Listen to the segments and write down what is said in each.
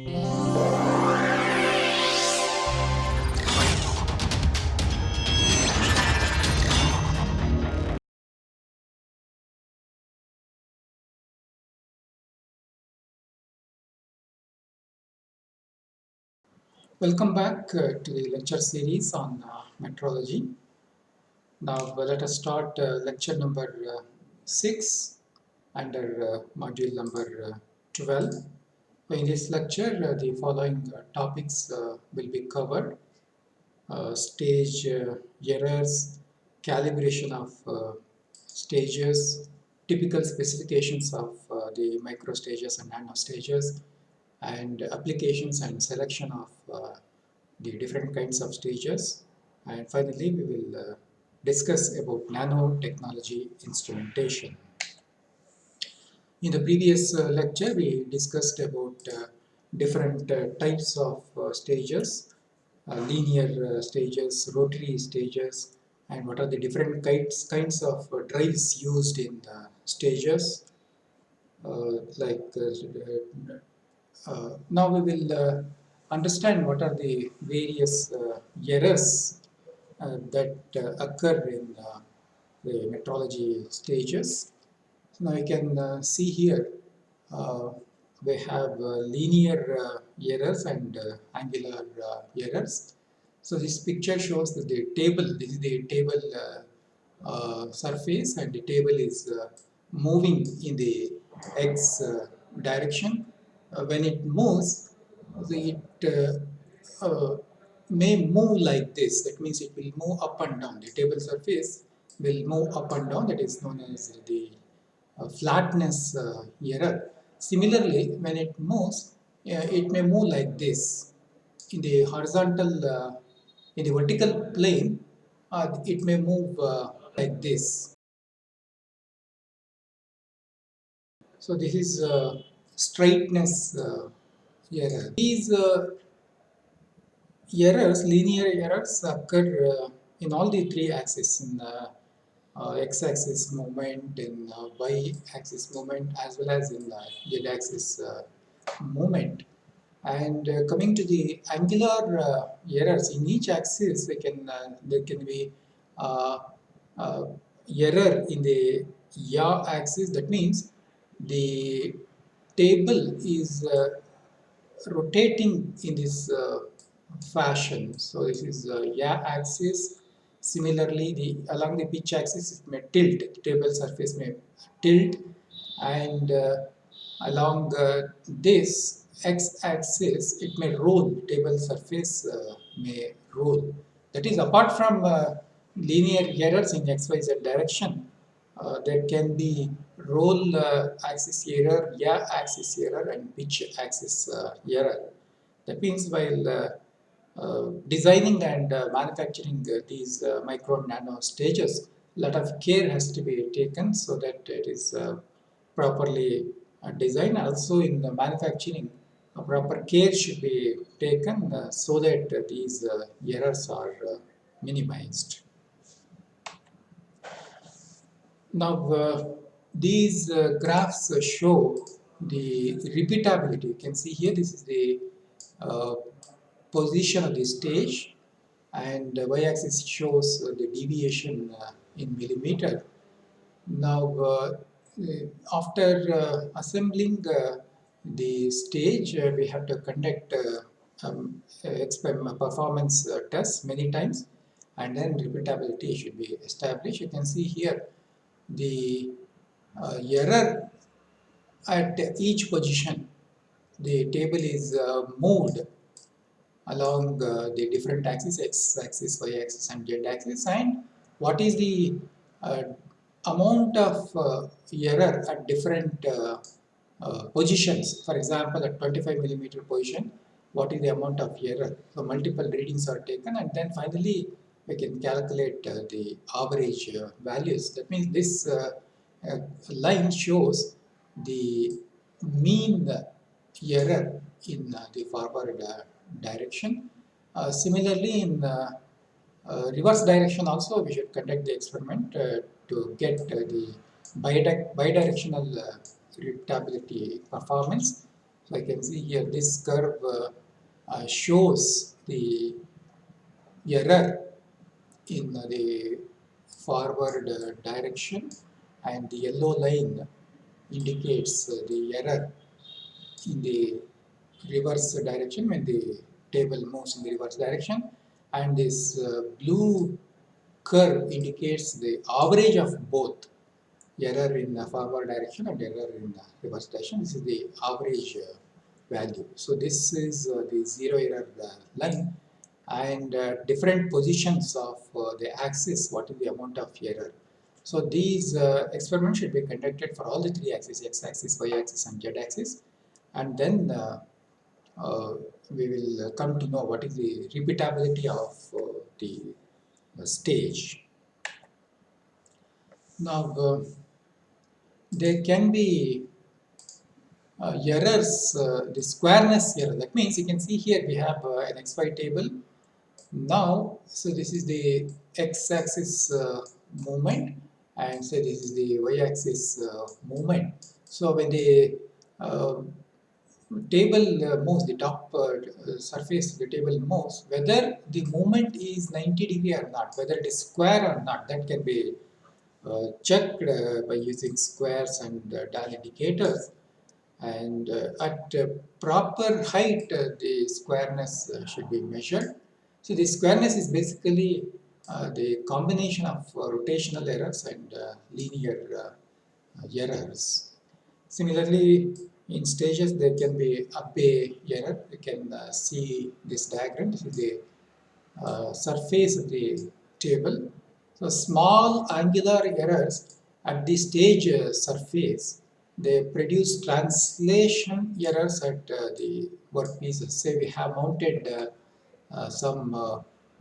Welcome back uh, to the lecture series on uh, metrology. Now uh, let us start uh, lecture number uh, 6 under uh, module number 12. In this lecture uh, the following uh, topics uh, will be covered. stage errors, calibration of stages, typical specifications of the micro stages and nano stages, and applications and selection of uh, the different kinds of stages and finally we will uh, discuss about nanotechnology instrumentation. In the previous uh, lecture we discussed about uh, different uh, types of uh, stages, linear stages, rotary stages and what are the different kinds, kinds of drives used in the stages like uh, now we will uh, understand what are the various uh, errors that occur in the metrology stages. Now you can see here we have linear errors and angular errors. So this picture shows that the table, this is the table uh, uh, surface and the table is uh, moving in the x direction uh, when it moves, it uh, uh, may move like this. That means it will move up and down. The table surface will move up and down. That is known as the flatness error. Similarly, when it moves, it may move like this. In the horizontal, in the vertical plane, it may move like this. So this is uh, straightness uh, error. These uh, errors, linear errors occur uh, in all the three axes, in uh, x-axis movement, in uh, y-axis movement, as well as in the z-axis uh, movement. And coming to the angular errors, in each axis, they can there can be error in the y-axis. That means the table is uh, rotating in this uh, fashion. So this is uh, y-axis. Similarly, the along the pitch axis it may tilt. The table surface may tilt, and uh, along uh, this x-axis it may roll. Table surface uh, may roll. That is apart from linear errors in x, y, z direction. there can be roll uh, axis error, yaw axis error and pitch axis uh, error. That means while uh, uh designing and uh, manufacturing uh, these micro nano stages, a lot of care has to be taken so that it is properly designed. Also in the manufacturing, proper care should be taken so that these errors are minimized. Now, these uh, graphs uh, show the repeatability. You can see here this is the uh, position of the stage and the y-axis shows uh, the deviation uh, in millimeter. Now uh, after assembling the stage we have to conduct um, performance tests many times and then repeatability should be established. You can see here the uh, error at each position. The table is uh, moved along uh, the different axes, x-axis, y-axis and z-axis and what is the amount of error at different uh, positions. For example, at 25 millimeter position, what is the amount of error? So multiple readings are taken and then finally we can calculate uh, the average uh, values. That means this line shows the mean error in uh, the forward uh, direction. Uh, similarly, in reverse direction also we should conduct the experiment to get the bidirectional repeatability performance So I can see here this curve uh, uh, shows the error in the forward uh, direction and the yellow line indicates uh, the error in the reverse direction when the table moves in the reverse direction and this uh, blue curve indicates the average of both error in the forward direction and error in the reverse direction. This is the average uh, value. So this is uh, the zero error uh, line and uh, different positions of uh, the axis, what is the amount of error. So these experiments should be conducted for all the three axes, x-axis, y-axis and z-axis and then we will come to know what is the repeatability of the stage. Now, there can be uh, errors, uh, the squareness error. That means you can see here we have uh, an xy table. Now, so this is the x-axis uh, movement and say this is the y-axis uh, movement. So when the uh, table uh, moves, the top uh, surface the table moves, whether the movement is 90 degree or not, whether it is square or not, that can be uh, checked uh, by using squares and uh, dial indicators and uh, at proper height the squareness should be measured. So the squareness is basically the combination of rotational errors and linear errors. Similarly, in stages there can be Abbe error. You can uh, see this diagram. This is the uh, surface of the table so small angular errors at the stage uh, surface, they produce translation errors at uh, the workpieces. Say we have mounted uh, uh some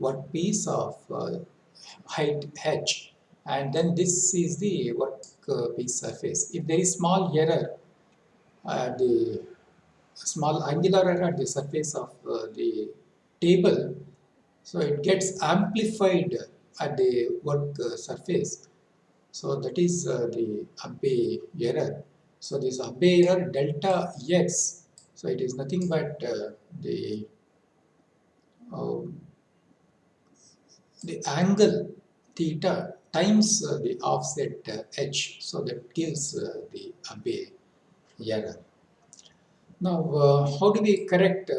workpiece of height h and then this is the workpiece surface. If there is small error, the small angular error at the surface of the table, so it gets amplified at the work uh, surface. So that is uh, the Abbe error. So this Abbe error delta x, so it is nothing but uh, the um, the angle theta times uh, the offset uh, h. So that gives uh, the Abbe error. Now, how do we correct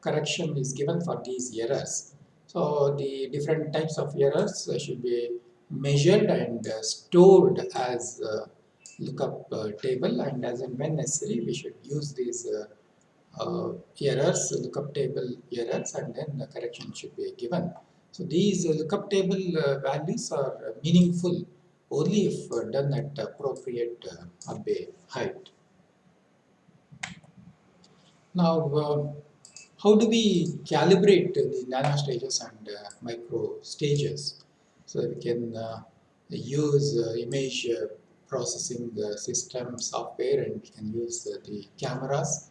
correction is given for these errors? So the different types of errors uh, should be measured and uh, stored as lookup uh, table and as and when necessary we should use these uh, errors, lookup table errors and then the correction should be given. So these uh, lookup table uh, values are meaningful only if done at appropriate Abbe height. Now um, how do we calibrate the nano stages and uh, micro stages so we can uh, use uh, image uh, processing system software and we can use uh, the cameras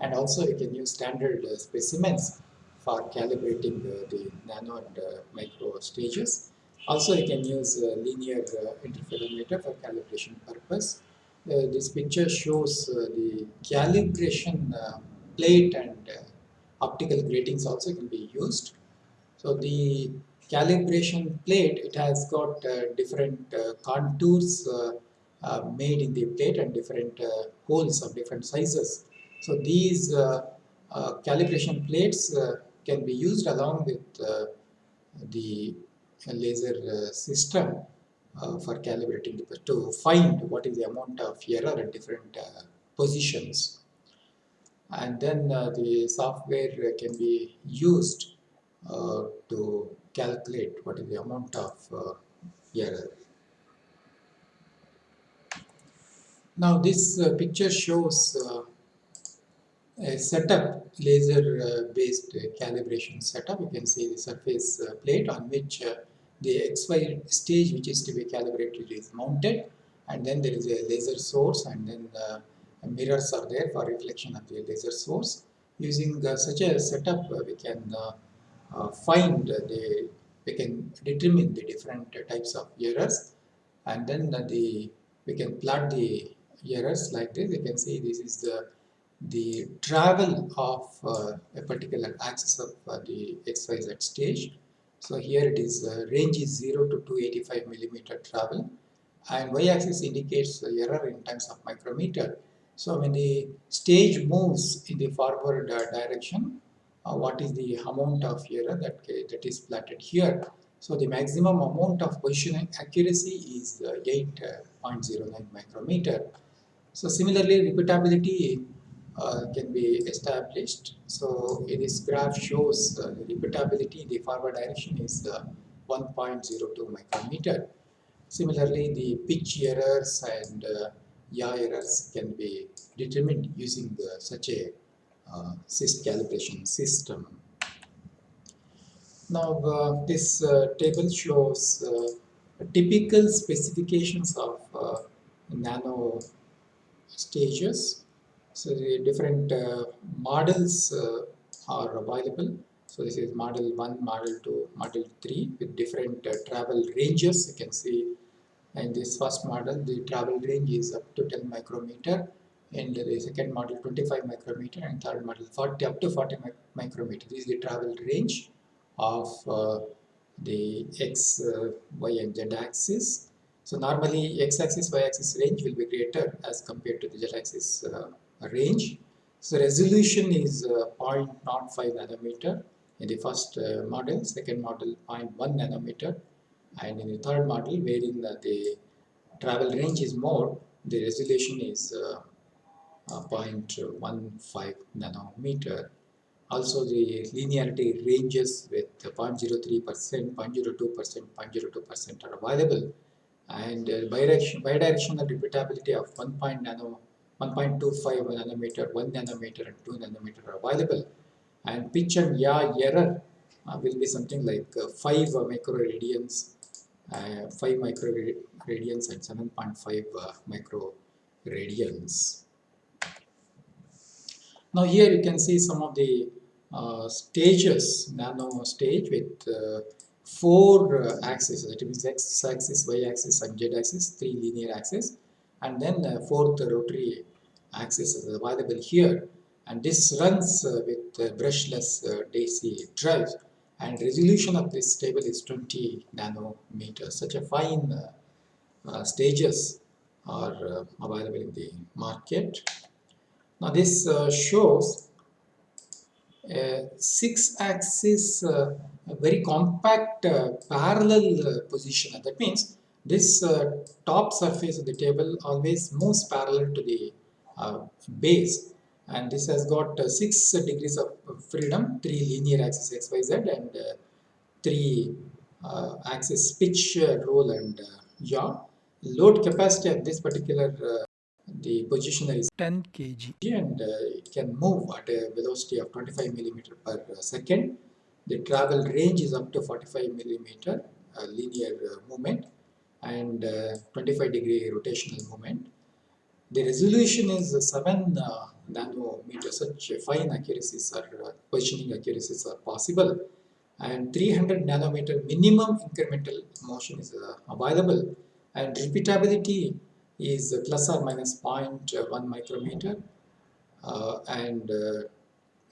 and also we can use standard uh, specimens for calibrating uh, the nano and micro stages. Also you can use linear interferometer for calibration purpose. this picture shows the calibration plate and optical gratings also can be used. So the calibration plate, it has got uh, different uh, contours uh, uh made in the plate and different uh, holes of different sizes. So these uh, calibration plates can be used along with the laser system for calibrating to find what is the amount of error at different positions and then uh, the software can be used uh, to calculate what is the amount of uh, error. Now this uh, picture shows uh, a setup laser uh, based calibration setup. You can see the surface plate on which the XY stage which is to be calibrated is mounted and then there is a laser source and then mirrors are there for reflection of the laser source. Using uh, such a setup, uh, we can uh, find the, we can determine the different types of errors and then the we can plot the errors like this. You can see this is the the travel of uh, a particular axis of uh, the XYZ stage. So here it is uh, range is 0 to 285 millimeter travel and y-axis indicates the error in terms of micrometer. So when the stage moves in the forward uh, direction, uh, what is the amount of error that, that is plotted here. So the maximum amount of position accuracy is uh, 8.09 micrometer. So similarly, repeatability uh, can be established. So this graph shows uh, repeatability, in the forward direction is uh, 1.02 micrometer. Similarly, the pitch errors and uh, yaw errors can be determined using the, such a uh, SIST calibration system. Now, uh, this uh, table shows uh, typical specifications of uh, nano stages. So, the different uh, models are available. So, this is model 1, model 2, model 3 with different travel ranges. You can see in this first model, the travel range is up to 10 micrometer and the second model 25 micrometer and third model 40 up to 40 micrometer. This is the travel range of uh, the x, uh, y and z axis. So normally x axis, y axis range will be greater as compared to the z axis uh, range. So resolution is uh, 0.05 nanometer in the first uh, model, second model 0.1 nanometer and in the third model wherein the travel range is more, the resolution is uh, uh, 0.15 nanometer. Also the linearity ranges with 0.03%, 0.02%, 0.02% are available and uh, bidirection, bidirectional repeatability of 1. Nano, 1.25 nanometer, 1 nanometer and 2 nanometer are available and pitch and yaw error uh, will be something like uh, 5 microradians, uh, 5 microradians and 7.5 uh, microradians. Now here you can see some of the uh, stages, nano stage with uh, four uh, axes, that means x axis, y axis and z axis, three linear axes. And then uh, fourth rotary axis is available here. And this runs with brushless DC drives and resolution of this table is 20 nanometers. Such a fine stages are available in the market. Now this uh, shows a six-axis uh, very compact uh, parallel uh, position. That means this uh, top surface of the table always moves parallel to the uh, base and this has got 6 degrees of freedom, 3 linear axis x, y, z and 3 axis pitch, roll and yaw. Load capacity of this particular the positioner is 10 kg and uh, it can move at a velocity of 25 millimeter per second. The travel range is up to 45 millimeter uh, linear uh, movement and uh, 25 degree rotational movement. The resolution is 7 uh, nanometers, such fine accuracies uh, positioning accuracies are possible. And 300 nanometer minimum incremental motion is available. And repeatability is plus or minus 0.1 micrometer. Uh, and uh,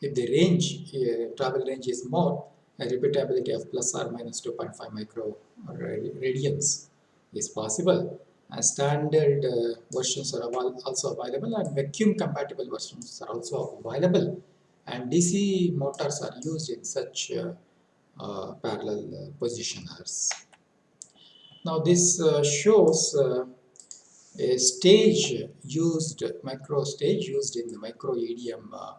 if the range, uh, travel range is more, a repeatability of plus or minus 2.5 micro radians is possible. And standard uh, versions are also available and vacuum compatible versions are also available. And DC motors are used in such uh, uh, parallel positioners. Now this shows a stage used, micro stage used in the micro EDM uh,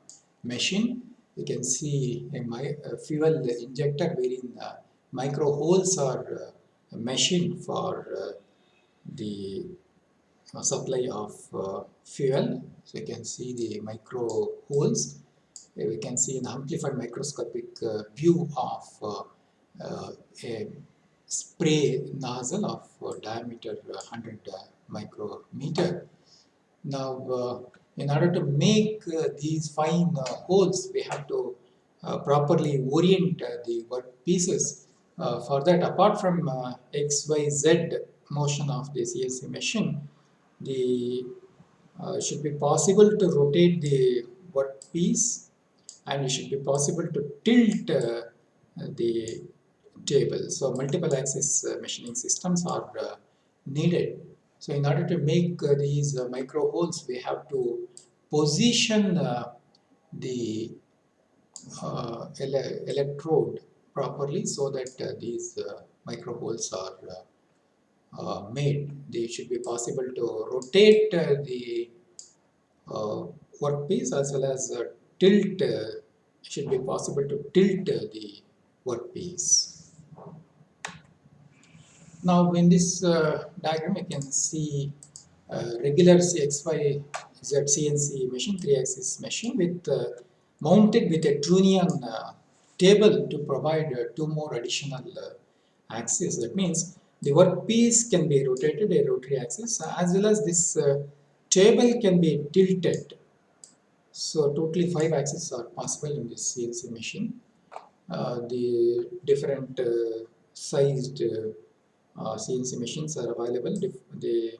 machine. You can see a, a fuel injector wherein uh, micro holes are uh, machined for the uh, supply of uh, fuel. So you can see the micro holes. Uh, we can see an amplified microscopic uh, view of uh, a spray nozzle of diameter 100 micrometer. Now, uh, in order to make uh, these fine uh, holes, we have to properly orient the work pieces. for that, apart from X, Y, Z motion of the CNC machine, the uh, should be possible to rotate the workpiece and it should be possible to tilt uh, the table. So multiple axis uh, machining systems are uh, needed. So in order to make uh, these uh, micro holes, we have to position the ele electrode properly so that these micro holes are made. They should be possible to rotate uh, the uh, workpiece as well as tilt, should be possible to tilt the workpiece. Now in this diagram you can see regular CXY CNC machine, 3-axis machine with uh, mounted with a Trunnion uh, table to provide uh, two more additional axes. That means the workpiece can be rotated a rotary axis as well as this uh, table can be tilted. So totally five axes are possible in this CNC machine. Uh, the different uh, sized uh, CNC machines are available. the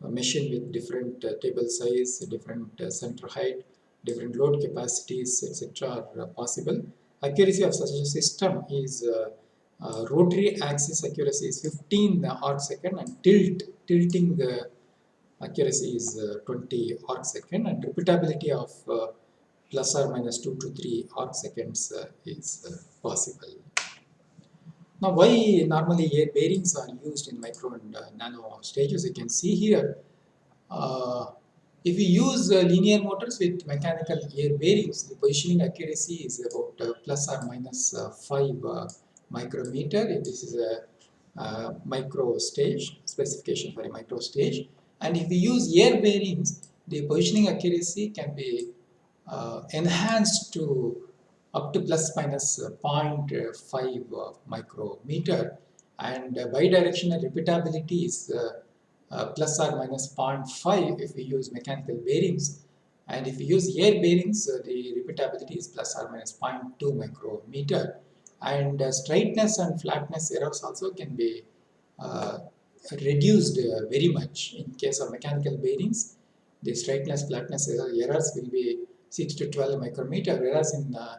machine with different uh, table size, different uh, center height, different load capacities, etc. are possible. Accuracy of such a system is uh, rotary axis accuracy is 15 arc second and tilt tilting accuracy is uh, 20 arc second and repeatability of uh, plus or minus 2 to 3 arc seconds uh, is uh, possible. Now why normally air bearings are used in micro and uh, nano stages you can see here if we use linear motors with mechanical air bearings the positioning accuracy is about plus or minus 5 micrometer. This is a, a micro stage, specification for a micro stage. And if we use air bearings, the positioning accuracy can be uh, enhanced to up to plus minus 0.5 micrometer and uh, bidirectional repeatability is uh, uh, plus or minus 0.5 if we use mechanical bearings and if we use air bearings uh, the repeatability is plus or minus 0.2 micrometer and uh, straightness and flatness errors also can be uh, reduced uh, very much. In case of mechanical bearings the straightness flatness error, errors will be 6 to 12 micrometer whereas in uh,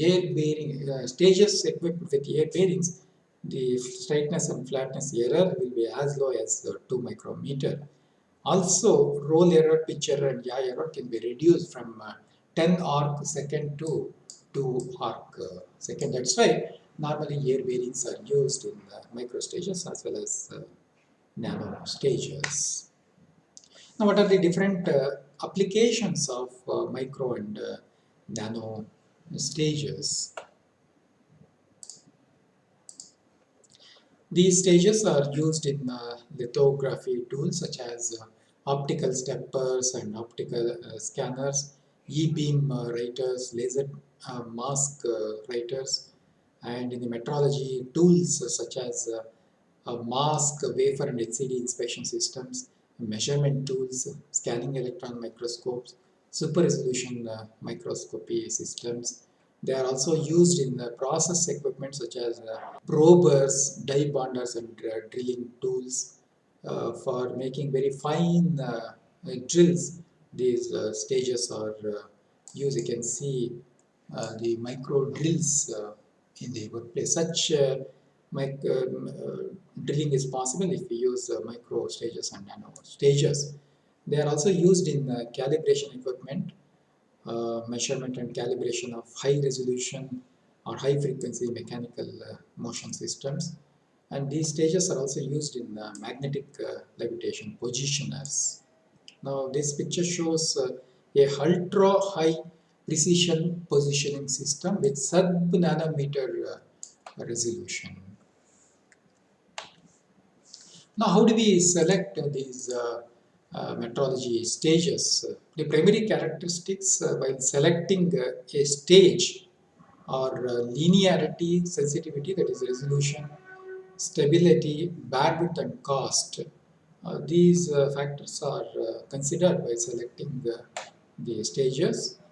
air bearing uh, stages equipped with air bearings the straightness and flatness error will be as low as uh, 2 micrometer. Also roll error pitch error and yaw error can be reduced from 10 arc second to to arc uh, second. That's why normally air bearings are used in uh, micro stages as well as uh, nano stages. Now what are the different uh, applications of uh, micro and uh, nano stages? These stages are used in lithography tools such as optical steppers and optical scanners, e-beam writers, laser uh, mask uh, writers and in the metrology tools such as uh, mask, wafer and HCD inspection systems, measurement tools, scanning electron microscopes, super resolution uh, microscopy systems. They are also used in the process equipment such as uh, probers, die bonders and uh, drilling tools for making very fine drills. These stages are used. You can see uh, the micro drills uh, in the workplace. Such uh, mic drilling is possible if we use micro stages and nano stages. They are also used in calibration equipment, measurement and calibration of high resolution or high frequency mechanical motion systems and these stages are also used in uh, magnetic uh, levitation positioners. Now this picture shows uh, a ultra high precision positioning system with sub-nanometer uh, resolution. Now how do we select uh, these uh, uh, metrology stages? The primary characteristics uh, while selecting uh, a stage are linearity, sensitivity that is resolution, stability, bandwidth and cost. these factors are considered by selecting the stages uh,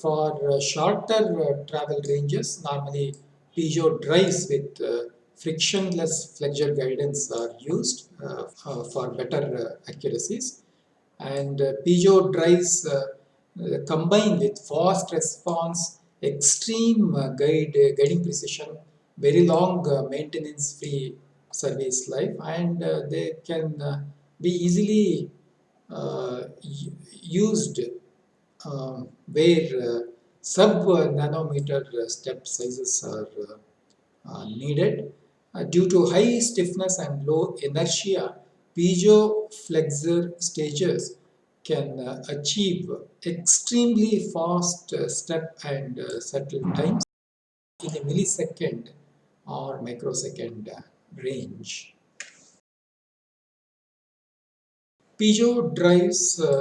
for uh, shorter uh, travel ranges, normally piezo drives with frictionless flexure guidance are used for better accuracies. And piezo drives uh, combined with fast response, extreme uh, guide, uh, guiding precision, very long uh, maintenance-free service life, and uh, they can uh, be easily used um, where sub-nanometer step sizes are needed. due to high stiffness and low inertia, piezo flexure stages can uh, achieve extremely fast uh, step and uh, settle times in a millisecond or microsecond range. Piezo drives uh,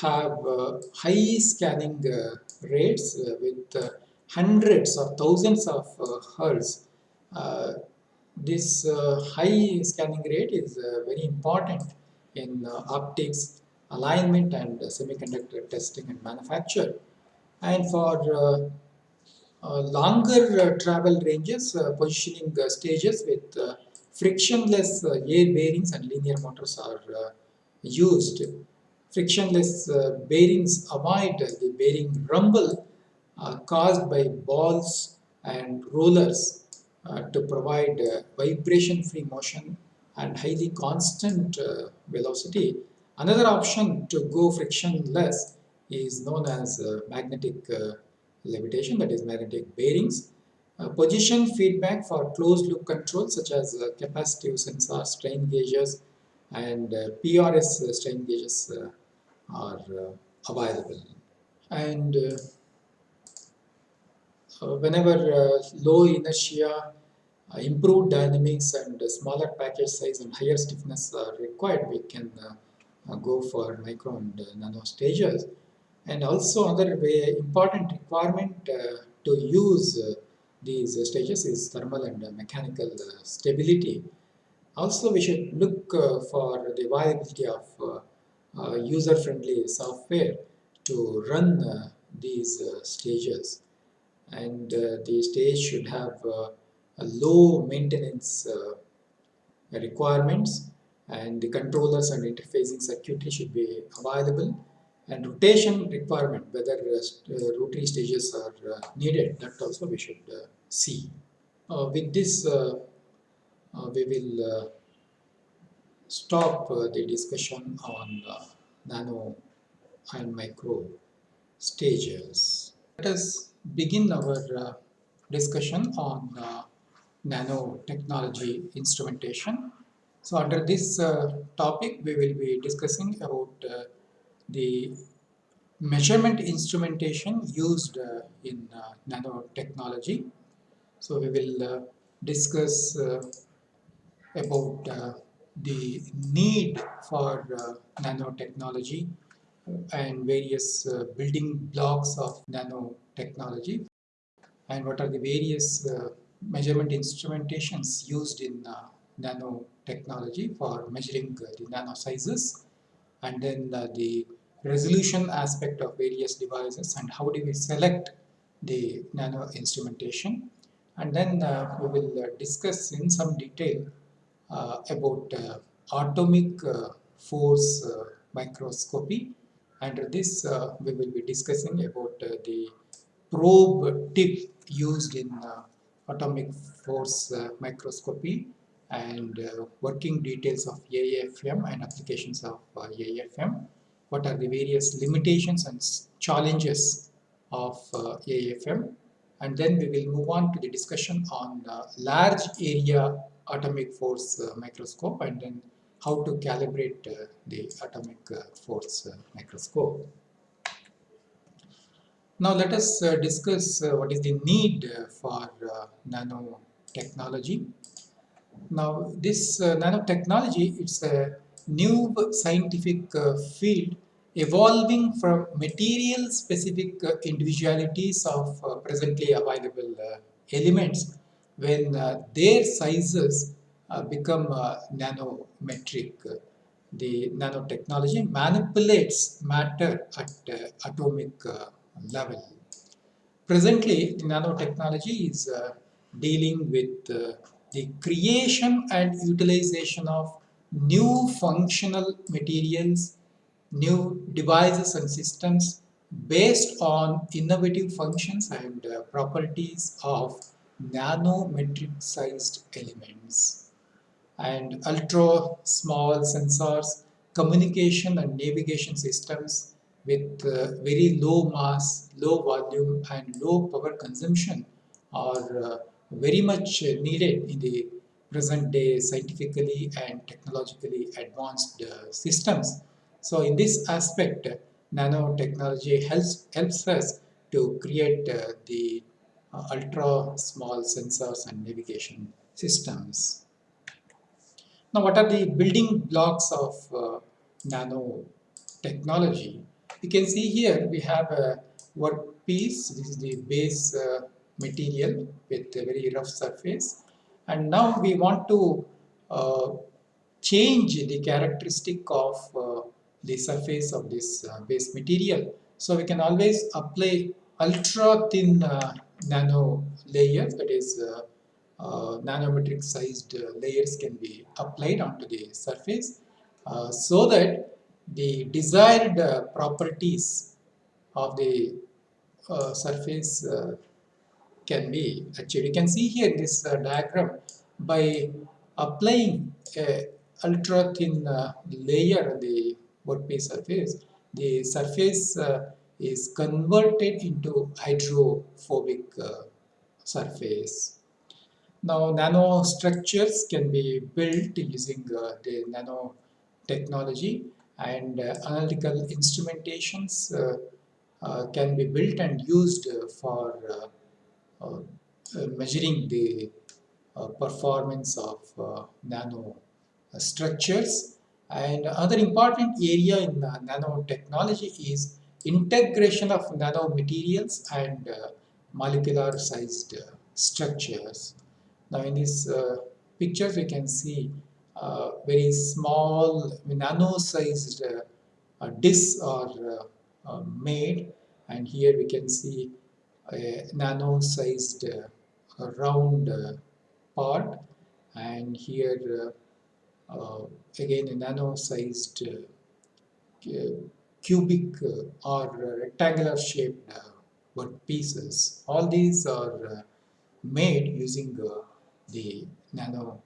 have uh, high scanning uh, rates uh, with uh, hundreds or thousands of uh, hertz this uh, high scanning rate is uh, very important in uh, optics, alignment and semiconductor testing and manufacture. And for longer travel ranges, positioning stages with frictionless air bearings and linear motors are used. Frictionless bearings avoid the bearing rumble caused by balls and rollers uh, to provide uh, vibration-free motion and highly constant uh, velocity. Another option to go frictionless is known as magnetic levitation, that is magnetic bearings. Uh, position feedback for closed loop control such as uh, capacitive sensor strain gauges and uh, PRS strain gauges are uh, available. And uh, uh, whenever uh, low inertia, uh, improved dynamics and smaller package size and higher stiffness are required, we can uh, go for micro and nano stages. And also another way, important requirement to use these stages is thermal and mechanical stability. Also, we should look for the viability of user-friendly software to run these stages and uh, the stage should have uh, a low maintenance uh, requirements and the controllers and interfacing circuitry should be available and rotation requirement whether uh, rotary stages are uh, needed that also we should uh, see. with this we will stop the discussion on nano and micro stages. Let us begin our uh, discussion on uh, nanotechnology instrumentation. So under this uh, topic, we will be discussing about uh, the measurement instrumentation used uh, in uh, nanotechnology. So we will discuss about the need for nanotechnology and various building blocks of nanotechnology. And what are the various uh, measurement instrumentations used in uh, nanotechnology for measuring uh, the nano sizes? And then uh, the resolution aspect of various devices and how do we select the nano instrumentation? And then uh, we will uh, discuss in some detail about atomic force microscopy and this we will be discussing about the probe tip used in uh, atomic force uh, microscopy and uh, working details of AFM and applications of AFM. What are the various limitations and challenges of AFM and then we will move on to the discussion on uh, large area atomic force uh, microscope and then how to calibrate uh, the atomic force microscope. Now let us uh, discuss uh, what is the need uh, for uh, nanotechnology. Now this uh, nanotechnology it's a new scientific uh, field evolving from material specific individualities of presently available elements when their sizes become nanometric. The nanotechnology manipulates matter at atomic level. Presently, the nanotechnology is uh, dealing with uh, the creation and utilization of new functional materials, new devices and systems based on innovative functions and uh, properties of nanometric sized elements and ultra small sensors, communication and navigation systems with uh, very low mass, low volume and low power consumption are uh, very much needed in the present day scientifically and technologically advanced uh, systems. So in this aspect, nanotechnology helps, helps us to create uh, the uh, ultra small sensors and navigation systems. Now what are the building blocks of uh, nanotechnology? You can see here we have a workpiece, this is the base uh, material with a very rough surface and now we want to uh, change the characteristic of uh, the surface of this uh, base material. So we can always apply ultra thin uh, nano layers that is uh, uh, nanometric sized layers can be applied onto the surface so that the desired properties of the surface can be achieved. You can see here in this diagram by applying a ultra thin uh, layer on the workpiece surface, the surface uh, is converted into hydrophobic uh, surface. Now nanostructures can be built using uh, the nanotechnology and uh, analytical instrumentations can be built and used for uh, uh, measuring the uh, performance of nano structures. And other important area in nanotechnology is integration of nanomaterials and molecular sized structures. Now in these pictures we can see uh, very small nano sized uh, discs are uh, made and here we can see a nano sized uh, round uh, part and here uh, again a nano sized cubic or rectangular shaped work pieces. All these are made using the nano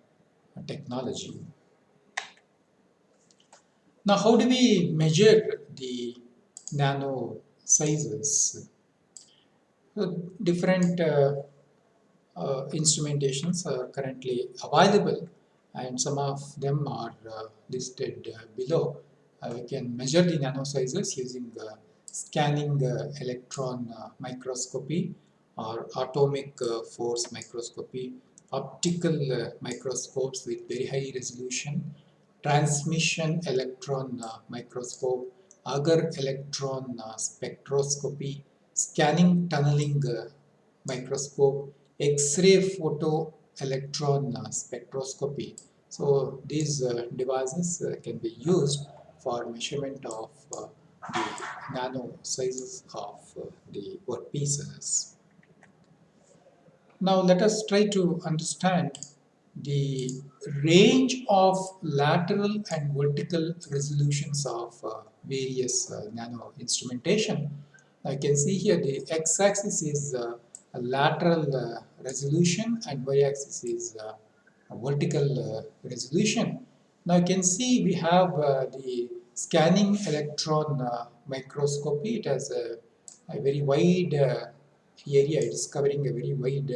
technology. Now, how do we measure the nano sizes? different uh, uh, instrumentations are currently available and some of them are uh, listed below. We can measure the nano sizes using scanning electron microscopy or atomic force microscopy, optical microscopes with very high resolution, transmission electron microscope, Auger electron spectroscopy, scanning tunneling uh, microscope, X-ray photo electron uh, spectroscopy. So these uh, devices can be used for measurement of the nano sizes of the workpieces. Now let us try to understand the range of lateral and vertical resolutions of uh, various uh, nano instrumentation I can see here the x-axis is uh, a lateral uh, resolution and y-axis is uh, a vertical uh, resolution. Now you can see we have uh, the scanning electron uh, microscopy. It has a, a very wide area. It is covering a very wide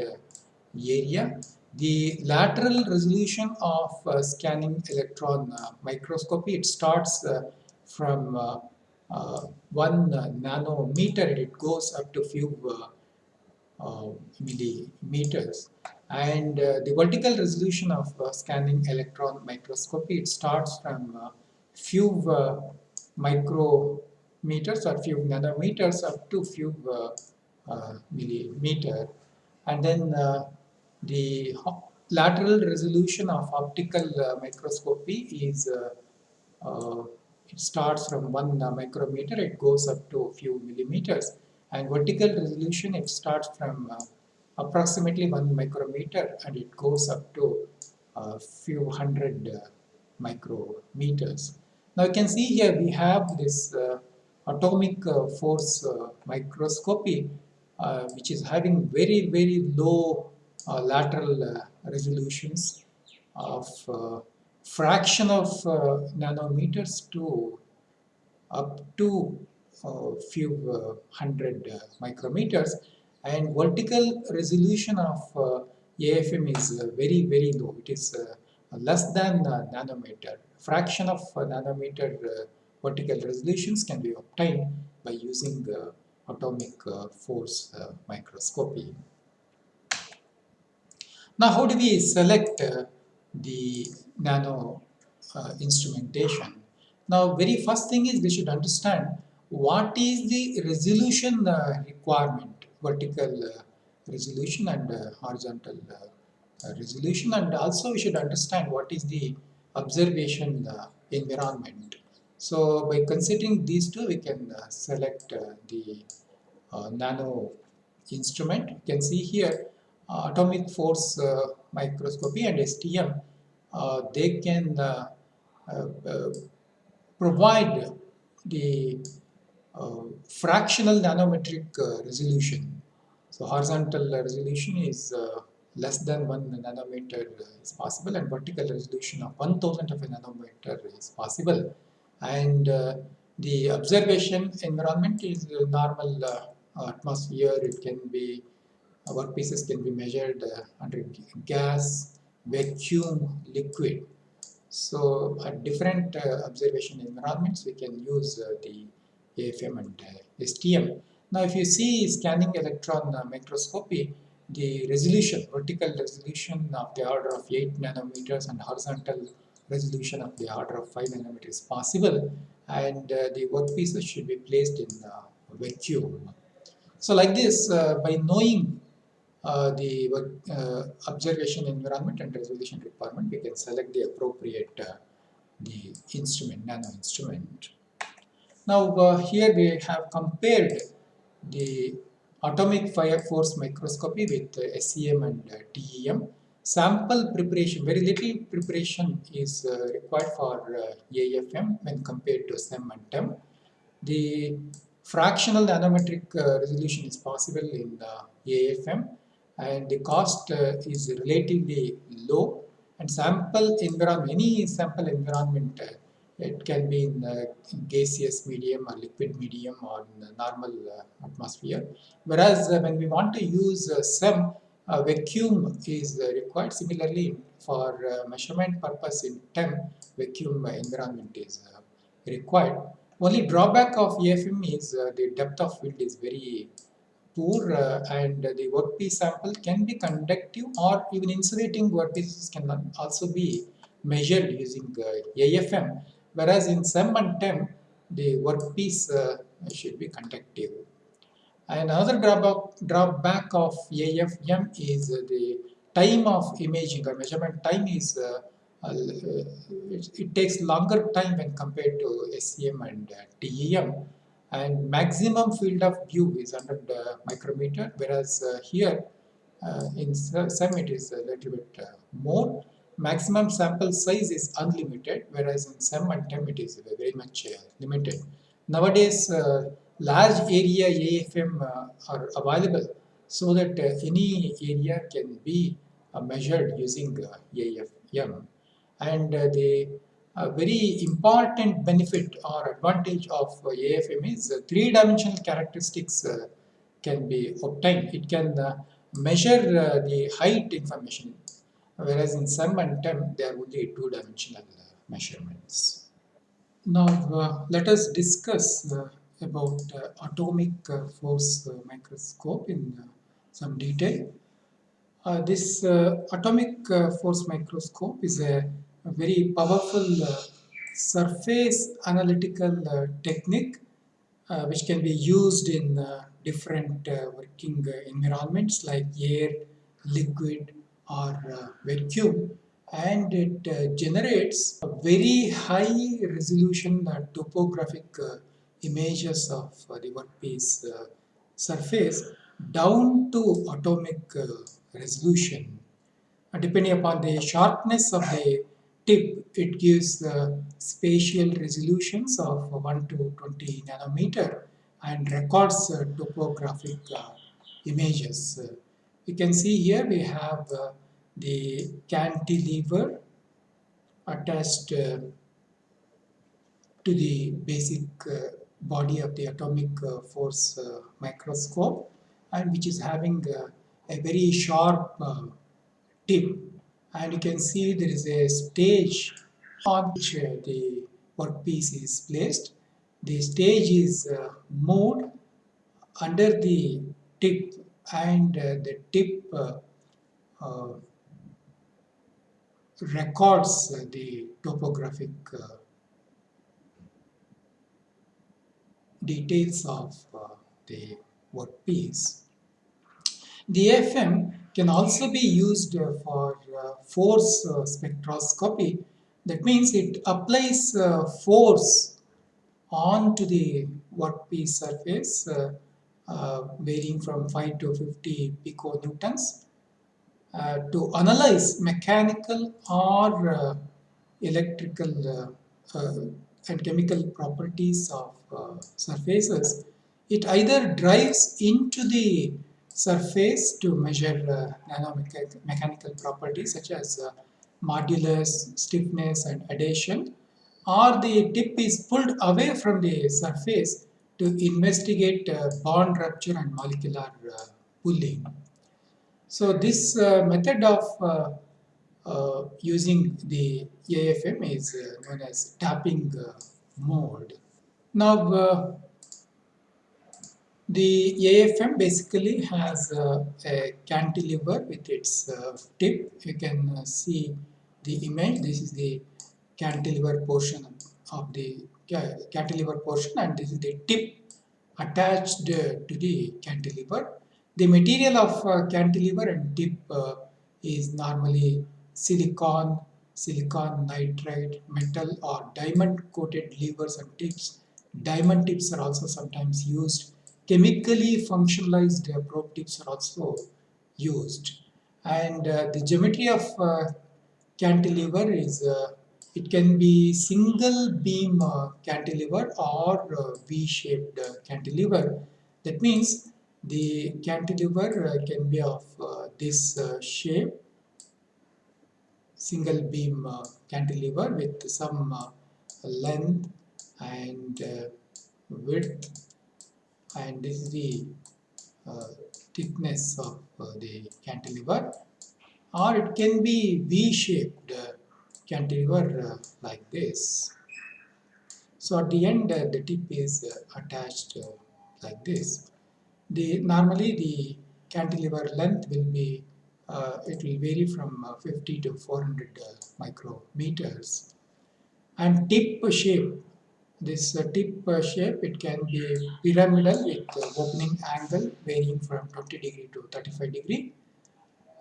area. The lateral resolution of scanning electron microscopy, it starts from uh, one nanometer and it goes up to few uh, millimeters and the vertical resolution of scanning electron microscopy it starts from few micrometers or few nanometers up to few uh, millimeter and then uh, the lateral resolution of optical uh, microscopy is it starts from 1 uh, micrometer, it goes up to a few millimeters. And vertical resolution, it starts from uh, approximately 1 micrometer and it goes up to a few hundred uh, micrometers. Now you can see here we have this uh, atomic uh, force uh, microscopy uh, which is having very very low uh, lateral uh, resolutions of fraction of nanometers to up to few uh, hundred uh, micrometers and vertical resolution of uh, AFM is very very low. It is less than nanometer. Fraction of nanometer vertical resolutions can be obtained by using atomic uh, force uh, microscopy. Now how do we select uh, the nano instrumentation? Now very first thing is we should understand what is the resolution requirement, vertical resolution and horizontal resolution and also we should understand what is the observation environment so by considering these two, we can uh, select uh, the uh, nano instrument. You can see here uh, atomic force uh, microscopy and STM. Uh, they can provide the Um, fractional nanometric uh, resolution. So horizontal uh, resolution is uh, less than 1 nanometer is possible and vertical resolution of 1000 of a nanometer is possible. And uh, the observation environment is normal uh, atmosphere. It can be workpieces can be measured uh, under gas vacuum liquid. So at different observation environments we can use the AFM and STM now if you see scanning electron microscopy the resolution, vertical resolution of the order of 8 nanometers and horizontal resolution of the order of 5 nanometers possible and uh, the workpieces should be placed in uh, vacuum. So like this, uh, by knowing uh, the uh, observation environment and resolution requirement, we can select the appropriate uh, the instrument, nano instrument. Now here we have compared the atomic fire force microscopy with SEM and TEM sample preparation, very little preparation is uh, required for uh, AFM when compared to SEM and TEM. The fractional nanometric uh, resolution is possible in AFM and the cost uh, is relatively low and sample environment, any sample environment uh, it can be in gaseous medium or liquid medium or normal uh, atmosphere. Whereas when we want to use SEM, a vacuum is required. Similarly, for uh, measurement purpose in TEM, vacuum environment is uh, required. Only drawback of AFM is uh, the depth of field is very poor uh, and the workpiece sample can be conductive or even insulating workpieces can also be measured using uh, AFM whereas in SEM and TEM the workpiece uh, should be conductive. And another drawback, of AFM is the time of imaging or measurement time is uh, uh, it, takes longer time when compared to SEM and uh, TEM and maximum field of view is under the micrometer whereas uh, here uh, in SEM it is a little bit uh, more maximum sample size is unlimited whereas in SEM and TEM it is very much uh, limited nowadays uh, large area AFM uh, are available so that uh, any area can be uh, measured using uh, AFM. And the very important benefit or advantage of AFM is three-dimensional characteristics can be obtained. It can measure the height information, whereas in SEM and TEM there would be two-dimensional measurements. Now uh, let us discuss uh, about uh, atomic uh, force uh, microscope in some detail. this atomic force microscope is a, a very powerful surface analytical technique uh, which can be used in uh, different uh, working environments like air, liquid or vacuum and it generates a very high resolution topographic images of uh, the workpiece uh, surface down to atomic uh, resolution. depending upon the sharpness of the tip, it gives spatial resolutions of 1 to 20 nanometer and records uh, topographic uh, images. Uh, you can see here we have uh, the cantilever attached uh, to the basic uh, body of the atomic force microscope and which is having a very sharp tip and you can see there is a stage on which uh, the workpiece is placed. The stage is uh, moved under the tip and uh, the tip uh, uh, records the topographic uh, details of the workpiece. The AFM can also be used for uh, force uh, spectroscopy. That means it applies uh, force onto the workpiece surface varying from 5 to 50 piconewtons uh, to analyze mechanical or uh, electrical uh, and chemical properties of surfaces. It either drives into the surface to measure uh, nanomechanical properties such as uh, modulus, stiffness and adhesion or the tip is pulled away from the surface to investigate uh, bond rupture and molecular uh. So this uh, method of uh, using the AFM is known as tapping mode. Now the AFM basically has uh, a cantilever with its uh, tip. You can uh, see the image. This is the cantilever portion of the cantilever portion and this is the tip attached to the cantilever. The material of uh, cantilever and tip uh, is normally silicon, silicon nitride, metal or diamond coated levers and tips. Diamond tips are also sometimes used chemically functionalized uh, probe tips are also used. And uh, the geometry of uh, cantilever is it can be single beam uh, cantilever or uh, V-shaped uh, cantilever. That means the cantilever can be of this shape, single beam cantilever with some length and width and this is the uh, thickness of uh, the cantilever or it can be V-shaped uh, cantilever uh, like this. So at the end uh, the tip is uh, attached like this. The Normally the cantilever length will be, it will vary from 50 to 400 micrometers and tip shape this uh, tip uh, shape, it can be pyramidal with uh, opening angle varying from 20 degree to 35 degree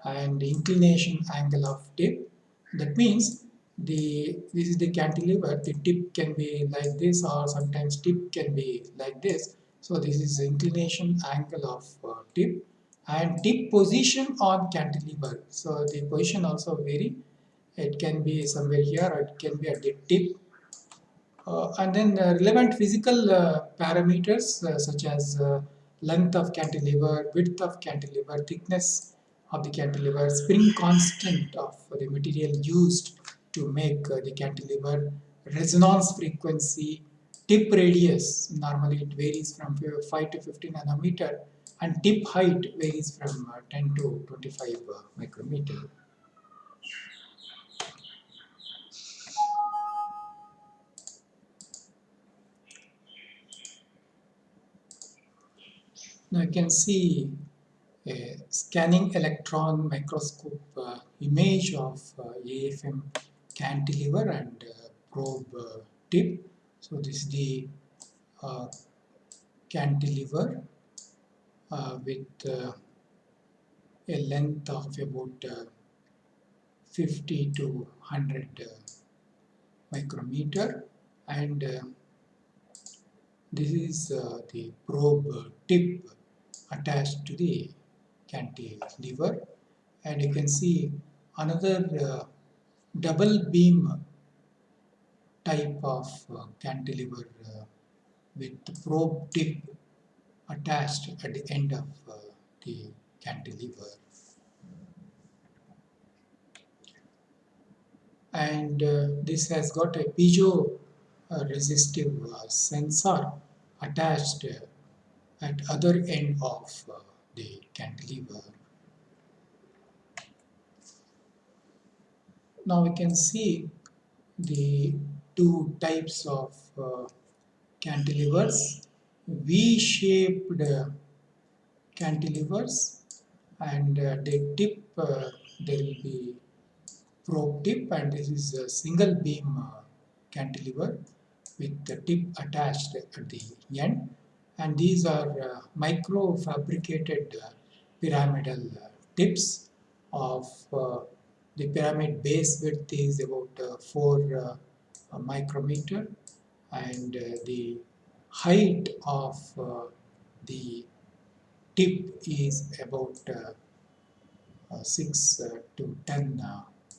and inclination angle of tip. That means the this is the cantilever, the tip can be like this or sometimes tip can be like this. So this is inclination angle of uh, tip and tip position on cantilever. So the position also vary. It can be somewhere here or it can be at the tip uh, and then uh, relevant physical uh, parameters such as length of cantilever, width of cantilever, thickness of the cantilever, spring constant of the material used to make the cantilever, resonance frequency, tip radius, normally it varies from 5 to 15 nanometer and tip height varies from 10 to 25 micrometer. Now you can see a scanning electron microscope uh, image of uh, AFM cantilever and uh, probe uh, tip. So this is the uh, cantilever uh, with a length of about 50 to 100 micrometer. And this is the probe tip attached to the cantilever. And you can see another uh, double beam type of uh, cantilever uh, with probe tip attached at the end of uh, the cantilever. And uh, this has got a piezo uh, resistive uh, sensor attached at other end of the cantilever. Now we can see the two types of uh, cantilevers, V-shaped uh, cantilevers and uh, the tip uh, there will be probe tip and this is a single beam uh, cantilever with the tip attached at the end. And these are uh, micro fabricated pyramidal tips of the pyramid base width is about uh, 4 uh, micrometer and uh, the height of the tip is about 6 to 10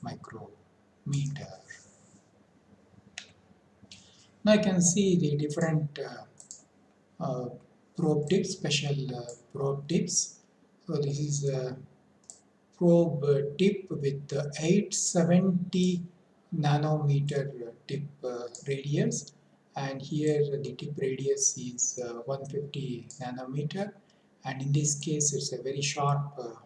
micrometer. Now I can see the different uh, uh, probe tips, special uh, probe tips. So this is a probe tip with 870 nanometer tip uh, radius. And here the tip radius is uh, 150 nanometer. And in this case it's a very sharp uh,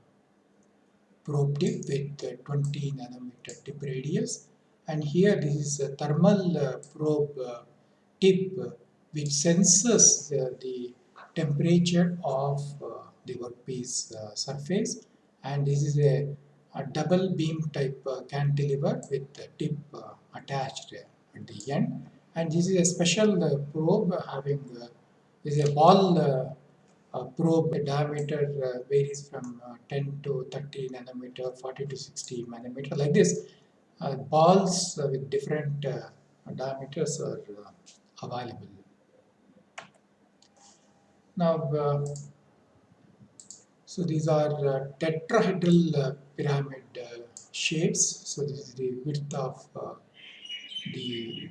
probe tip with uh, 20 nanometer tip radius. And here this is a thermal uh, probe uh, tip which senses the temperature of the workpiece surface. And this is a, a double beam type uh, cantilever with the tip uh, attached at the end. And this is a special uh, probe having uh, is a ball uh, probe the diameter uh, varies from 10 to 30 nanometer 40 to 60 nanometer like this. Balls with different diameters are available. Now so these are uh, tetrahedral uh, pyramid uh, shapes. So this is the width of uh, the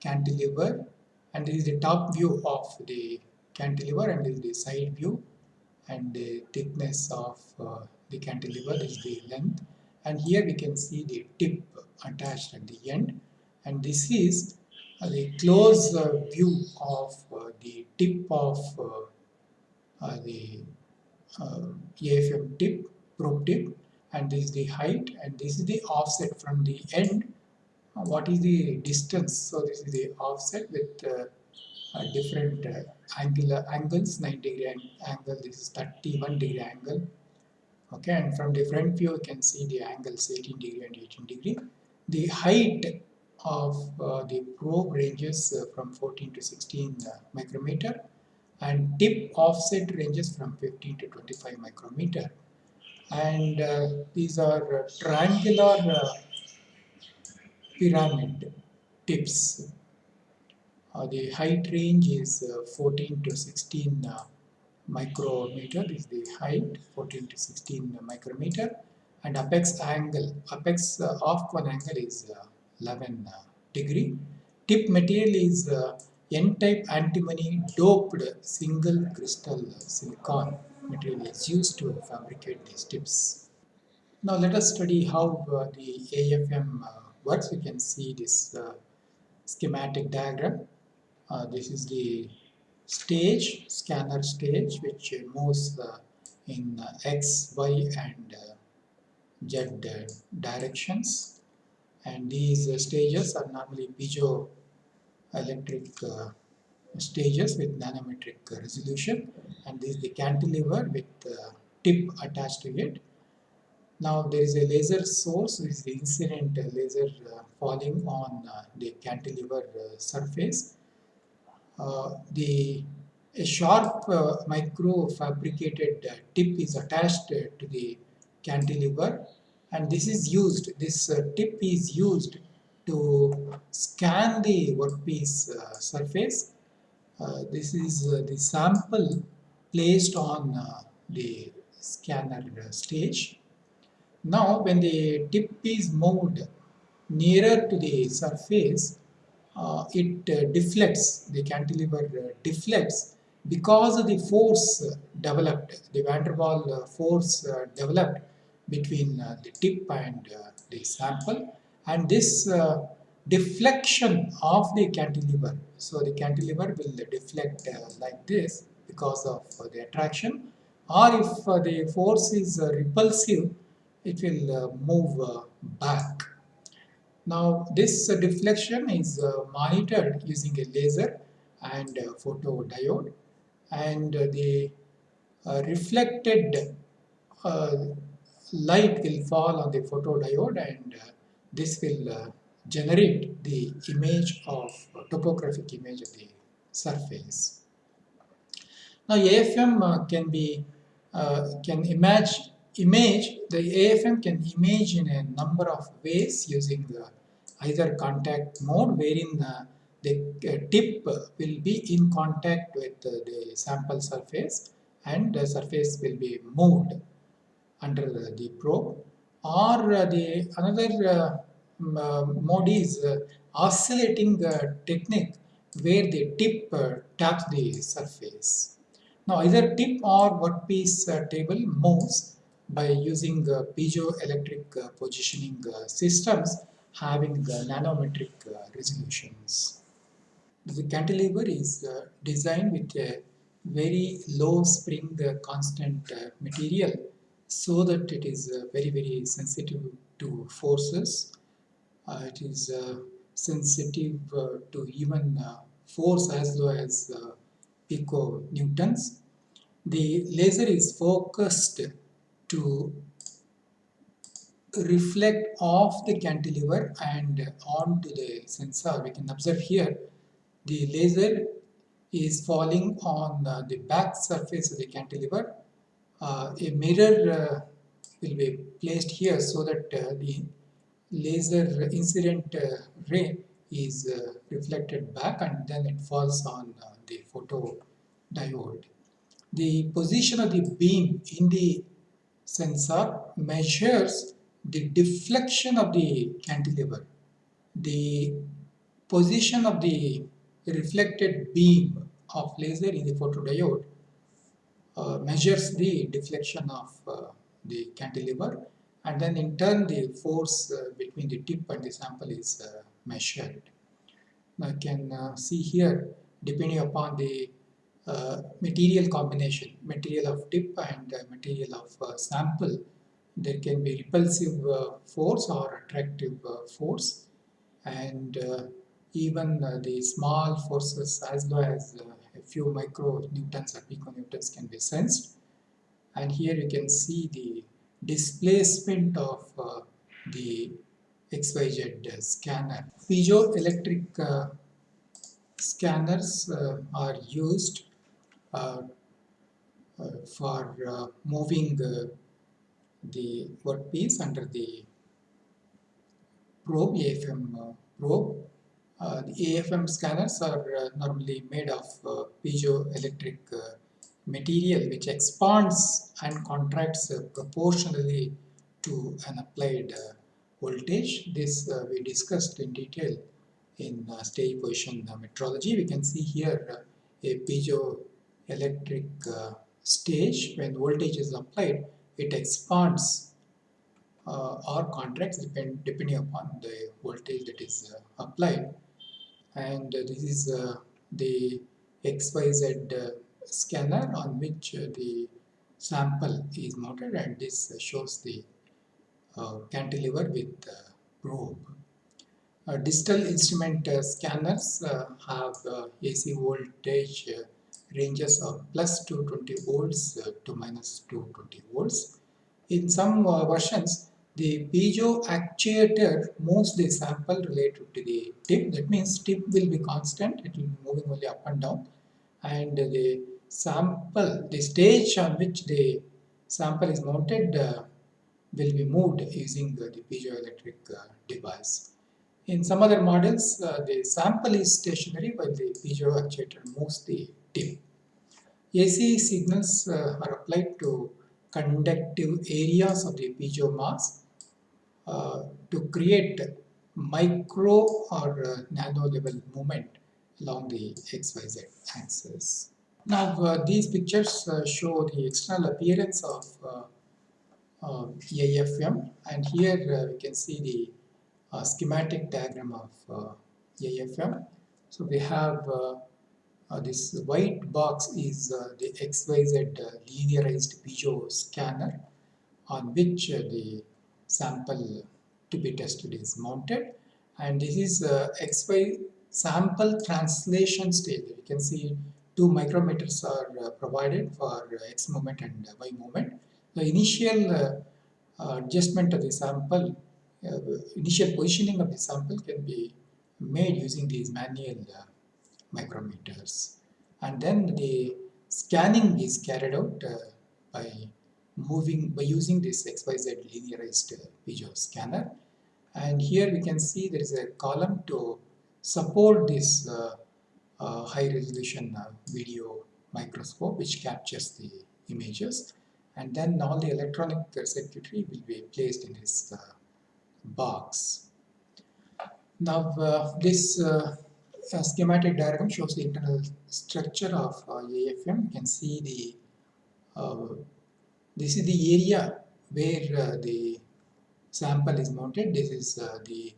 cantilever. And this is the top view of the cantilever and this is the side view. And the thickness of uh, the cantilever is the length. And here we can see the tip attached at the end. And this is uh, the close view of the tip of the uh, AFM tip, probe tip and this is the height and this is the offset from the end. Uh, what is the distance? So this is the offset with uh, different uh, angular angles 9 degree angle this is 31 degree angle okay and from different view you can see the angles 18 degree and 18 degree the height of uh, the probe ranges uh, from 14 to 16 uh, micrometer and tip offset ranges from 15 to 25 micrometer and uh, these are uh, triangular uh, pyramid tips. Uh, the height range is uh, 14 to 16 uh, micrometer is the height 14 to 16 micrometer. And apex angle apex off one angle is 11 degree. Tip material is N-type antimony doped single crystal silicon material is used to fabricate these tips. Now let us study how uh, the AFM uh, works. We can see this uh, schematic diagram. Uh, this is the stage, scanner stage, which moves uh, in uh, X, Y and Z directions. And these stages are normally piezo electric uh, stages with nanometric resolution and this is the cantilever with uh, tip attached to it. Now there is a laser source which is the incident laser uh, falling on uh, the cantilever uh, surface. Uh, the a sharp micro fabricated tip is attached to the cantilever and this is used, this tip is used to scan the workpiece uh, surface. Uh, this is uh, the sample placed on the scanner stage. Now when the tip is moved nearer to the surface, uh, it uh, deflects, the cantilever uh, deflects because of the force developed, the van der Waal force developed between the tip and the sample and this deflection of the cantilever. So the cantilever will deflect uh, like this because of uh, the attraction or if uh, the force is repulsive it will move back now this uh, deflection is uh, monitored using a laser and photodiode and uh, the reflected light will fall on the photodiode and this will generate the image of topographic image of the surface. Now AFM uh, can be uh, can image image the AFM can image in a number of ways using uh, either contact mode wherein uh, the uh, tip will be in contact with the sample surface and the surface will be moved under the probe or the another mode is oscillating technique where the tip taps the surface. Now either tip or workpiece uh, table moves by using uh, piezoelectric uh, positioning uh, systems having uh, nanometric uh, resolutions. The cantilever is designed with a very low spring constant material so that it is very very sensitive to forces. it is sensitive to even force as low as pico newtons. The laser is focused to reflect off the cantilever and onto the sensor. We can observe here the laser is falling on the back surface of the cantilever. Uh, a mirror uh, will be placed here so that uh, the laser incident uh, ray is uh, reflected back and then it falls on the photo diode. The position of the beam in the sensor measures the deflection of the cantilever, the position of the reflected beam of laser in the photodiode uh, measures the deflection of uh, the cantilever and then in turn the force uh, between the tip and the sample is uh, measured. Now you can uh, see here depending upon the uh, material combination, material of tip and uh, material of uh, sample. There can be repulsive uh, force or attractive uh, force and even the small forces as low as a few micro newtons or piconewtons can be sensed. And here you can see the displacement of the XYZ scanner. Piezoelectric scanners uh, are used uh, uh, for uh, moving the workpiece under the probe, AFM probe. Uh, the AFM scanners are uh, normally made of uh, piezoelectric material which expands and contracts proportionally to an applied voltage. This we discussed in detail in stage position metrology. We can see here a piezo electric uh, stage when voltage is applied it expands uh, or contracts depend, depending upon the voltage that is uh, applied and this is uh, the XYZ uh, scanner on which uh, the sample is mounted and this shows the cantilever with probe. digital instrument scanners have AC voltage ranges of plus 220 volts uh, to minus 220 volts. In some uh, versions, the piezo actuator moves the sample related to the tip. That means tip will be constant, it will be moving only up and down. And the sample, the stage on which the sample is mounted uh, will be moved using the piezoelectric uh, device. In some other models, uh, the sample is stationary while the piezo actuator moves the tip. AC signals uh, are applied to conductive areas of the piezo mass uh, to create micro or uh, nano level movement along the XYZ axis. Now uh, these pictures show the external appearance of uh, uh, and here uh, we can see the uh, schematic diagram of uh, AFM. So we have uh, uh, this white box is uh, the XYZ uh, linearized piezo scanner on which uh, the sample to be tested is mounted and this is uh, XY sample translation stage. You can see two micrometers are uh, provided for uh, X moment and Y moment. The initial uh, uh, adjustment of the sample, uh, initial positioning of the sample can be made using these manual micrometers. And then the scanning is carried out by moving by using this XYZ linearized piezo scanner. And here we can see there is a column to support this high resolution video microscope which captures the images and then all the electronic circuitry will be placed in his uh, box. Now uh, this uh, schematic diagram shows the internal structure of uh, AFM. You can see the uh, this is the area where uh, the sample is mounted. This is the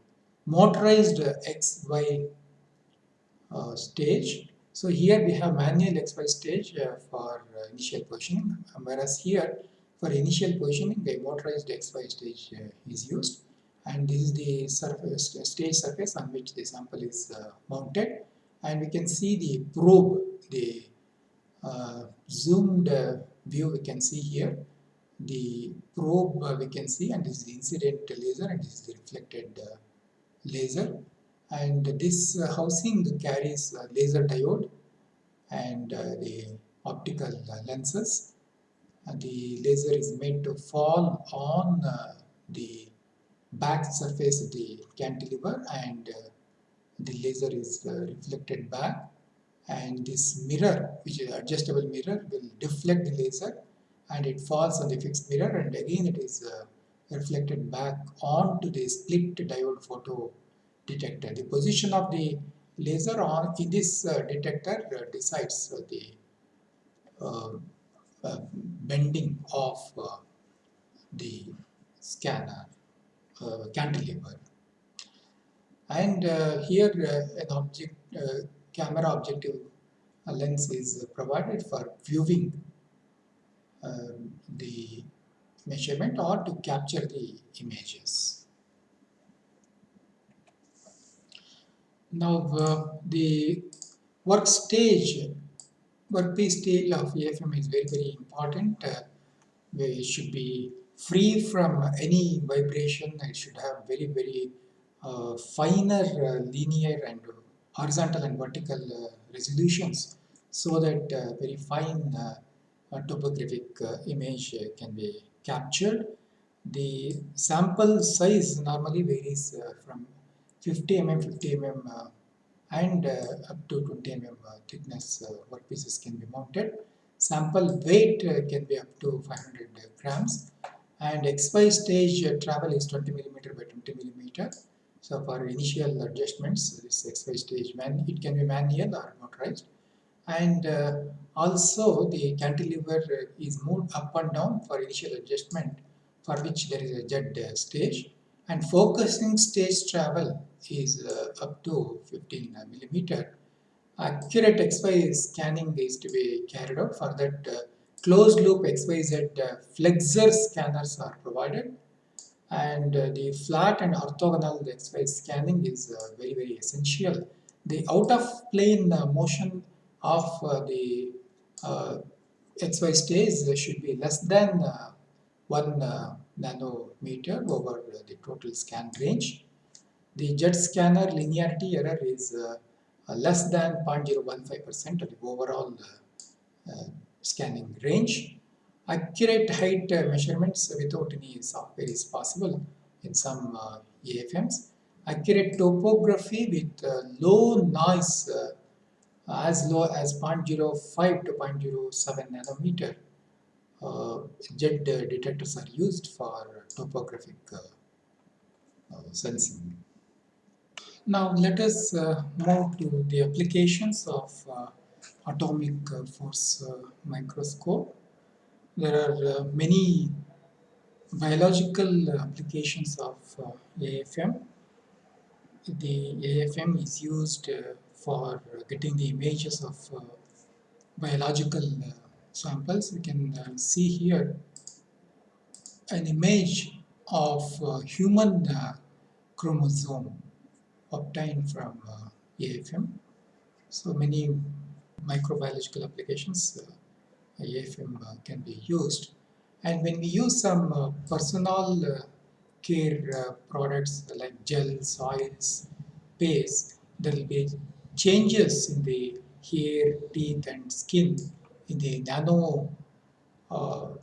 motorized XY stage. So here we have manual XY stage uh, for uh, initial positioning, whereas here for initial positioning the motorized XY stage uh, is used. And this is the surface stage surface on which the sample is uh, mounted. And we can see the probe the uh, zoomed uh, view we can see here. The probe uh, we can see and this is the incident laser and this is the reflected uh, laser and this uh, housing carries laser diode and uh, the optical uh, lenses. And the laser is made to fall on the back surface of the cantilever and the laser is reflected back. And this mirror which is adjustable mirror will deflect the laser and it falls on the fixed mirror. And again it is reflected back onto the split diode photo detector. The position of the laser on in this uh, detector uh, decides the uh, uh, bending of the scanner uh, cantilever. And uh, here an object camera objective lens is provided for viewing um, the measurement or to capture the images. Now uh, the work stage, workpiece stage of AFM is very very important. Uh, we should be free from any vibration. It should have very very uh, finer uh, linear and horizontal and vertical uh, resolutions so that uh, very fine topographic image can be captured. The sample size normally varies from 50 mm, 50 mm uh, and uh, up to 20 mm thickness uh, workpieces can be mounted. Sample weight uh, can be up to 500 grams and XY stage travel is 20 millimeter by 20 millimeter. So for initial adjustments, this XY stage man it can be manual or motorized and uh, also the cantilever is moved up and down for initial adjustment for which there is a uh, stage and focusing stage travel is uh, up to 15 millimeter. Accurate XY scanning is to be carried out for that uh, closed loop XYZ uh, flexure scanners are provided and uh, the flat and orthogonal XY scanning is uh, very very essential. The out of plane uh, motion of uh, the uh, XY stage should be less than uh, 1 uh, nanometer over the total scan range. The jet scanner linearity error is uh, uh, less than 0.015% of the overall uh, scanning range. Accurate height measurements without any software is possible in some uh, AFMs. Accurate topography with uh, low noise uh, as low as 0.05 to 0.07 nanometer. Z detectors are used for topographic sensing. Now let us uh, move to the applications of uh, atomic uh, force uh, microscope. There are uh, many biological applications of AFM. The AFM is used for getting the images of biological samples. We can see here an image of human chromosome obtained from uh, AFM. So many microbiological applications uh, AFM uh, can be used. And when we use some uh, personal uh, care uh, products like gels, oils, paste, there will be changes in the hair, teeth and skin in the nano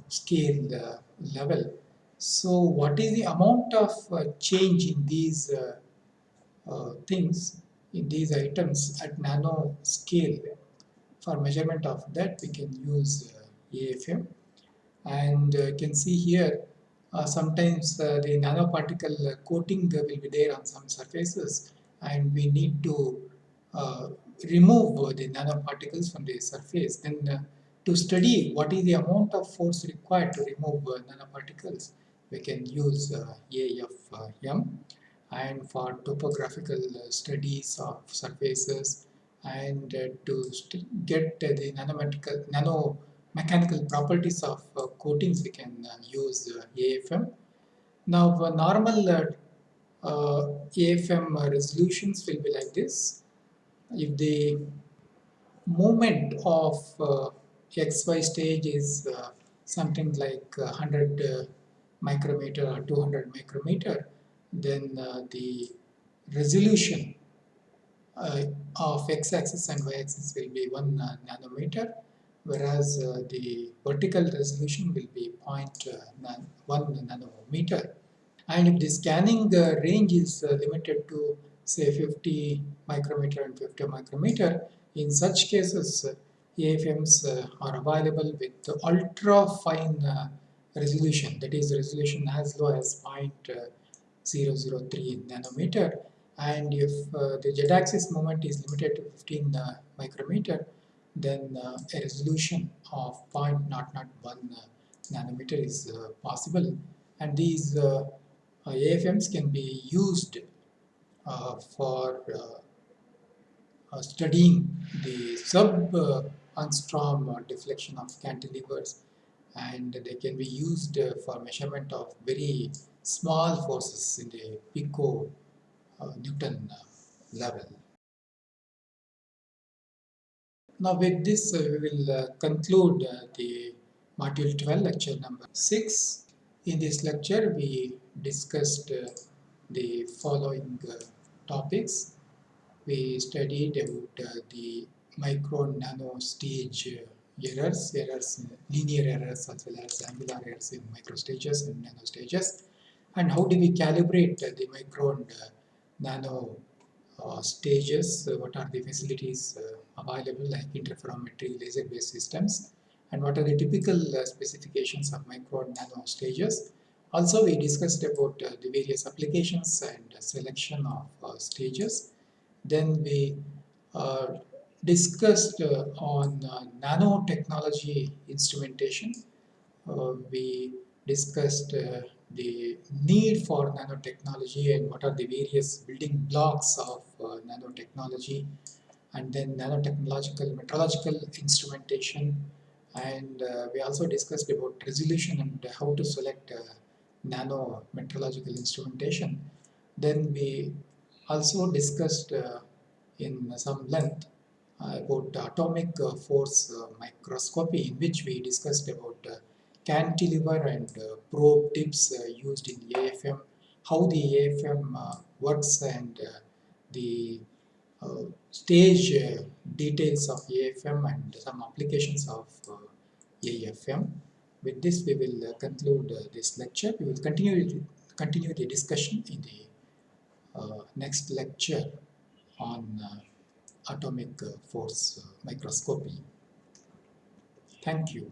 scale level. So what is the amount of change in these things in these items at nano scale. For measurement of that, we can use uh, AFM. And uh, you can see here, uh, sometimes uh, the nanoparticle coating will be there on some surfaces and we need to uh, remove the nanoparticles from the surface. Then to study what is the amount of force required to remove nanoparticles, we can use AFM and for topographical uh, studies of surfaces and uh, to get the nanometrical nano mechanical properties of uh, coatings we can use AFM. Now normal AFM resolutions will be like this. If the movement of XY stage is something like 100 micrometer or 200 micrometer, then uh, the resolution uh, of x-axis and y-axis will be 1 uh, nanometer whereas the vertical resolution will be 0.1 nanometer. And if the scanning range is limited to say 50 micrometer and 50 micrometer in such cases AFMs uh, are available with ultra fine uh, resolution that is resolution as low as 0.1 003 nanometer. And if uh, the z-axis moment is limited to 15 uh, micrometer then uh, a resolution of 0.001 uh, nanometer is uh, possible. And these uh, AFMs can be used for studying the sub angstrom deflection of cantilevers. And they can be used for measurement of very small forces in the pico uh, Newton uh, level. Now with this uh, we will conclude the module 12 lecture number 6. In this lecture we discussed the following topics. We studied about the micro nano stage errors, errors, linear errors as well as angular errors in microstages and nanostages and how do we calibrate the micro and uh, nano uh, stages, uh, what are the facilities available like interferometry, laser-based systems, and what are the typical specifications of micro and nano stages. Also, we discussed about uh, the various applications and selection of uh, stages. Then we uh, discussed on nanotechnology instrumentation. we discussed the need for nanotechnology and what are the various building blocks of uh, nanotechnology. And then nanotechnological metrological instrumentation. And uh, we also discussed about resolution and how to select uh, nano metrological instrumentation. Then we also discussed uh, in some length uh, about atomic uh, force microscopy in which we discussed about cantilever and uh, probe tips uh, used in AFM, how the AFM uh, works and the stage details of AFM and some applications of AFM. With this, we will conclude this lecture. We will continue continue the discussion in the uh, next lecture on uh, atomic uh, force microscopy. Thank you.